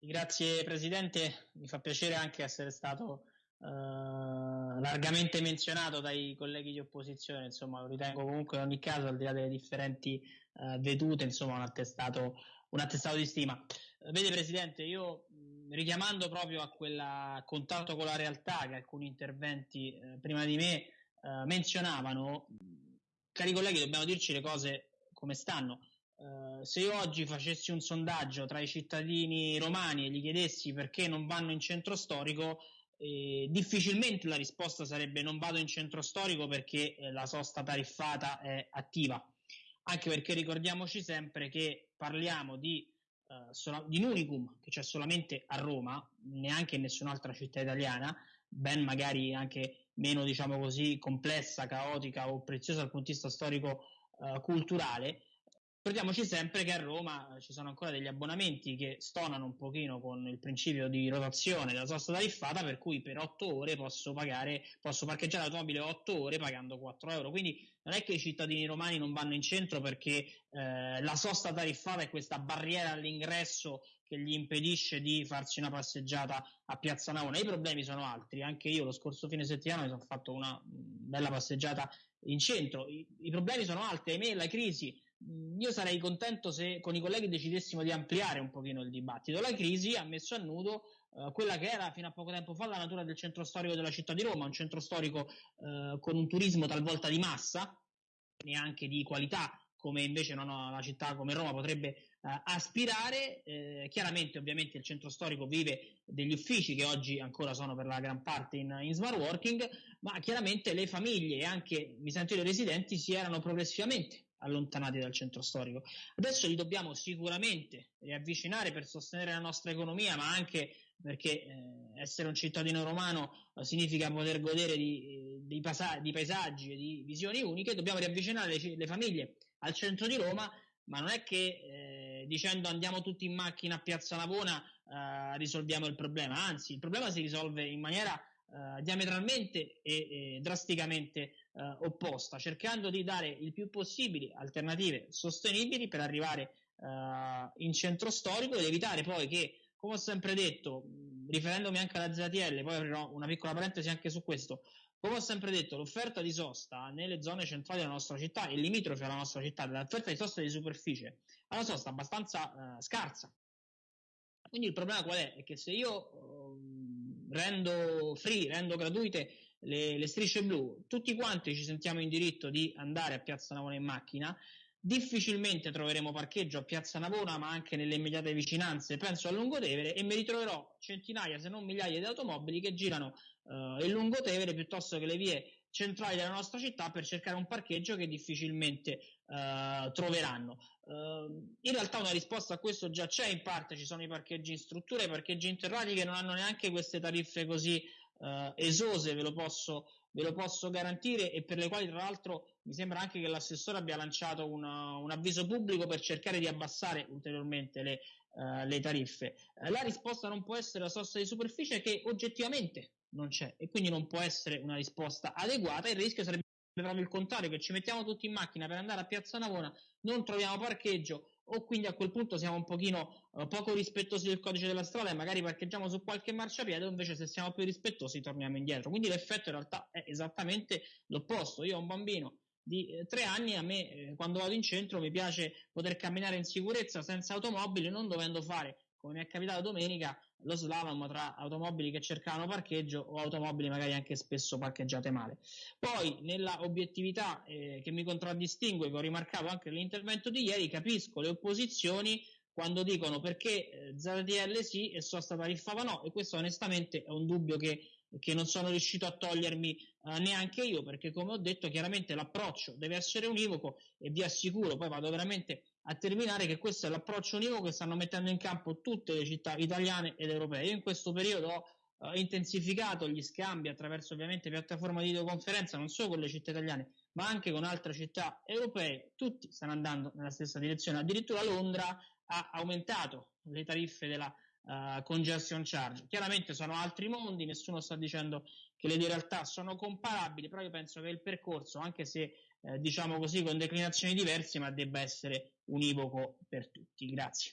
Grazie Presidente, mi fa piacere anche essere stato eh, largamente menzionato dai colleghi di opposizione, insomma lo ritengo comunque in ogni caso al di là delle differenti eh, vedute, insomma un attestato, un attestato di stima. Vede Presidente, io richiamando proprio a quel contatto con la realtà che alcuni interventi eh, prima di me eh, menzionavano, cari colleghi dobbiamo dirci le cose come stanno. Uh, se io oggi facessi un sondaggio tra i cittadini romani e gli chiedessi perché non vanno in centro storico, eh, difficilmente la risposta sarebbe non vado in centro storico perché eh, la sosta tariffata è attiva. Anche perché ricordiamoci sempre che parliamo di, uh, sola- di un unicum che c'è solamente a Roma, neanche in nessun'altra città italiana, ben magari anche meno, diciamo così, complessa, caotica o preziosa dal punto di vista storico-culturale, Ricordiamoci sempre che a Roma ci sono ancora degli abbonamenti che stonano un pochino con il principio di rotazione della sosta tariffata, per cui per 8 ore posso pagare, posso parcheggiare l'automobile 8 ore pagando 4 euro. Quindi non è che i cittadini romani non vanno in centro perché eh, la sosta tariffata è questa barriera all'ingresso che gli impedisce di farsi una passeggiata a Piazza Navona. I problemi sono altri. Anche io lo scorso fine settimana mi sono fatto una bella passeggiata in centro. I, i problemi sono altri. Ahimè, la crisi Mm, io sarei contento se con i colleghi decidessimo di ampliare un pochino il dibattito. La crisi ha messo a nudo eh, quella che era fino a poco tempo fa la natura del centro storico della città di Roma, un centro storico eh, con un turismo talvolta di massa, neanche di qualità, come invece una città come Roma potrebbe eh, aspirare. Eh, chiaramente, ovviamente, il centro storico vive degli uffici che oggi ancora sono per la gran parte in, in smart working, ma chiaramente le famiglie e anche mi sento i residenti si erano progressivamente allontanati dal centro storico. Adesso li dobbiamo sicuramente riavvicinare per sostenere la nostra economia, ma anche perché eh, essere un cittadino romano eh, significa poter godere di, di, pasa- di, paesaggi e di visioni uniche, dobbiamo riavvicinare le, le, famiglie al centro di Roma, ma non è che eh, dicendo andiamo tutti in macchina a Piazza Navona eh, risolviamo il problema, anzi il problema si risolve in maniera eh, diametralmente e, e drasticamente eh, opposta, cercando di dare il più possibile alternative sostenibili per arrivare eh, in centro storico ed evitare poi che, come ho sempre detto, riferendomi anche alla ZTL, poi aprirò una piccola parentesi anche su questo, come ho sempre detto, l'offerta di sosta nelle zone centrali della nostra città e limitrofe alla nostra città, l'offerta di sosta di superficie, è una sosta abbastanza eh, scarsa. Quindi il problema qual è? È che se io eh, rendo free, rendo gratuite le, le strisce blu, tutti quanti ci sentiamo in diritto di andare a Piazza Navona in macchina, difficilmente troveremo parcheggio a Piazza Navona, ma anche nelle immediate vicinanze, penso a Lungotevere, e mi ritroverò centinaia, se non migliaia di automobili che girano eh, in Lungotevere piuttosto che le vie centrali della nostra città per cercare un parcheggio che difficilmente eh, troveranno. Uh, in realtà una risposta a questo già c'è in parte, ci sono i parcheggi in struttura, i parcheggi interrati che non hanno neanche queste tariffe così uh, esose, ve lo, posso, ve lo, posso, garantire e per le quali tra l'altro mi sembra anche che l'assessore abbia lanciato una, un avviso pubblico per cercare di abbassare ulteriormente le, uh, le tariffe. la risposta non può essere la sosta di superficie che oggettivamente non c'è e quindi non può essere una risposta adeguata, il rischio sarebbe proprio il contrario, che ci mettiamo tutti in macchina per andare a Piazza Navona, non troviamo parcheggio o quindi a quel punto siamo un pochino uh, poco rispettosi del codice della strada e magari parcheggiamo su qualche marciapiede o invece se siamo più rispettosi torniamo indietro. Quindi l'effetto in realtà è esattamente l'opposto. Io ho un bambino di eh, tre anni, a me eh, quando vado in centro mi piace poter camminare in sicurezza senza automobili, non dovendo fare come mi è capitato domenica, lo slalom tra automobili che cercavano parcheggio o automobili magari anche spesso parcheggiate male. Poi, nella obiettività eh, che mi contraddistingue, che ho rimarcato anche nell'intervento di ieri, capisco le opposizioni quando dicono perché eh, ZTL sì e sosta tariffava no, e questo onestamente è un dubbio che, che non sono riuscito a togliermi eh, neanche io, perché come ho detto chiaramente l'approccio deve essere univoco e vi assicuro, poi vado veramente a terminare che questo è l'approccio univoco che stanno mettendo in campo tutte le città italiane ed europee. Io in questo periodo ho uh, intensificato gli scambi attraverso ovviamente piattaforme di videoconferenza non solo con le città italiane ma anche con altre città europee, tutti stanno andando nella stessa direzione, addirittura Londra ha aumentato le tariffe della uh, congestion charge. Chiaramente sono altri mondi, nessuno sta dicendo che le due realtà sono comparabili, però io penso che il percorso, anche se eh, diciamo così con declinazioni diverse, ma debba essere univoco per tutti. Grazie.